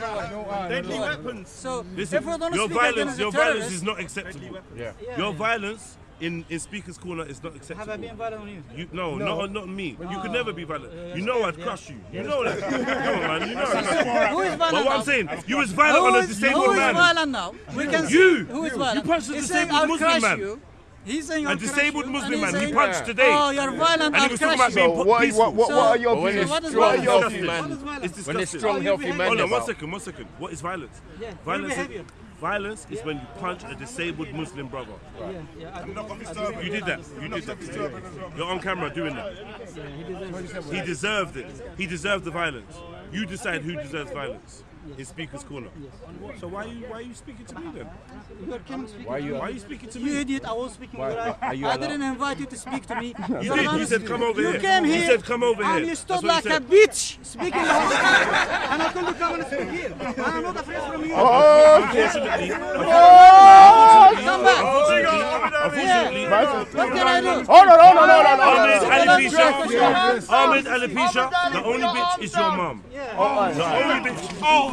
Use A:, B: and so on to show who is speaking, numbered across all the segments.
A: you. Don't worry.
B: Deadly weapons.
A: So
C: Listen,
A: if we don't
C: your
A: speak
C: violence,
A: against
C: your
A: the
C: violence
A: terrorists,
C: is not acceptable.
D: Yeah.
C: Your violence in, in Speaker's Corner is not
A: have I
C: acceptable.
A: been violent on you?
C: You, no, not not me. You could oh. never be violent. You know I'd crush you. You know that. Come on, man. You know I'd crush you.
A: Who is violent
C: But what? I'm saying, you was violent
A: Who
C: on a
A: is-
C: disabled
A: who is violent now? We can
C: You.
A: see who is
C: You
A: violent.
C: punched a
A: He's saying,
C: disabled
A: "I'll
C: Muslim man."
A: You. He's saying,
C: A disabled Muslim
A: and he's
C: man. He
A: saying,
C: punched today.
A: Oh, you're violent.
C: And he
A: I'll
C: was talking about being
A: you.
D: So
C: po-
D: what,
C: peaceful.
D: what, what, what are your
A: So-
D: views?
A: so what is
D: What are
A: violence?
D: your
C: Disgusting.
D: views, man?
A: violence?
C: It's
D: When there's
C: disgusting.
D: strong, healthy
A: behave-
D: men
C: Hold on, one second, one second. What is violence?
A: Yeah,
C: Violence is, violence is when you punch a disabled Muslim brother.
A: Yeah, yeah,
C: You did that. You did that. You're on camera doing that. He deserved it. He deserved the violence. You decide who deserves violence in Speaker's Corner. So why are you why are you speaking to me then?
A: You are coming speaking
D: Why
A: to
D: you-
A: me.
C: Why are you speaking to me?
A: You idiot, I was speaking.
D: Why-
A: I,
D: you
A: I
D: allowed?
A: didn't invite you to speak to me.
C: You did. You said come over
A: you
C: here.
A: came here.
C: You said come over
A: and
C: here.
A: you stood like
C: you
A: a bitch speaking the whole time. and I told you come and speak here. I'm not afraid from you.
D: Oh,
C: Unfortunately,
A: Come back.
C: Unfortunately,
A: What can I do?
D: Hold on, hold on, hold on,
C: Ahmed. Alopecia, Ahmed Alopecia, the only bitch is your mom. Oh,
E: oh, oh.
A: The only bitch. Oh,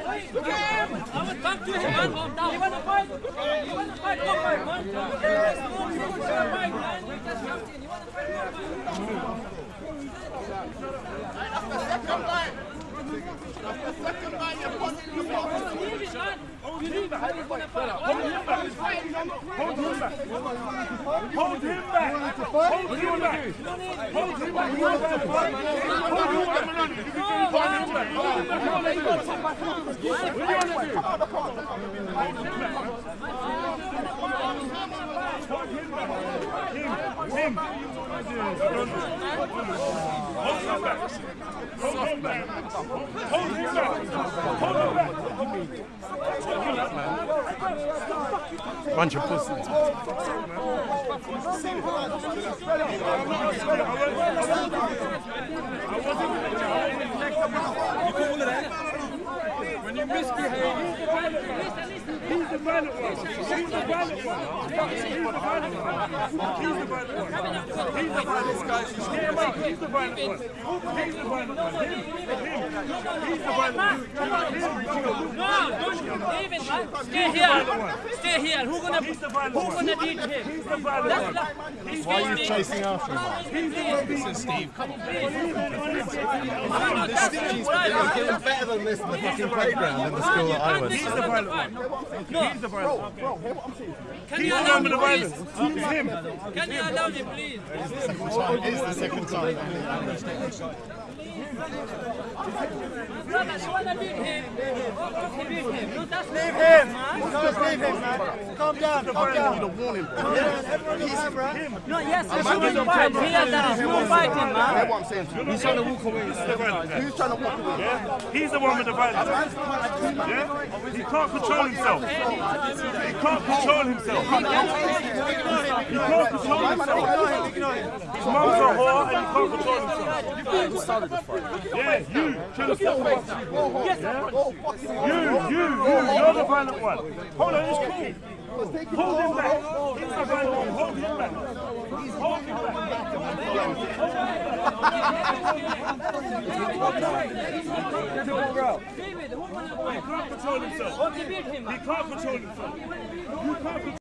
A: fight.
B: Hold him back. Hold him back. Hold him back. Hold him him him back. Hold him back. Hold him back. Hold him back.
D: Bunch of pussies.
B: When you misbehave, he's the violent one. The the the the the the the.
E: No. Stay here. Stay here. Who gonna
B: He's the violent
E: who gonna beat him?
B: He's the violent one.
D: Why are you chasing after him?
B: He's the one.
D: Steve, come on.
E: No, that's not right.
D: He was better than this in the fucking playground in the school that I went
E: He's
D: to.
B: He's the violent one. He's the violent one.
E: Can
B: He's
E: you
B: the
E: allow
B: one
E: me,
B: with the
E: please?
B: violence. It's him.
E: Can you allow me, please?
D: It's the second time.
E: Brother, you wanna beat him? Okay, beat him. No, that's
F: Leave him. Guys, leave him, man. Calm down, calm down.
D: warn him.
F: Everyone on camera.
E: No, yes, you shouldn't fight. Here, down. You fighting, man.
D: That's what I'm saying to you. He's trying to walk away.
B: He's
D: trying to walk away?
B: Yeah? He's the one with the violence. Yeah? He can't control himself. He can't control himself. He can't control himself. His mum's a whore and he can't control himself. Yeah, you should have stopped. Yeah? You, you, you, you're the violent one. Hold on, it's cool. Hold him back. He's the violent one. Hold him back. Hold him back.
E: David, who?
B: He can't control himself. He can't control himself. You can't control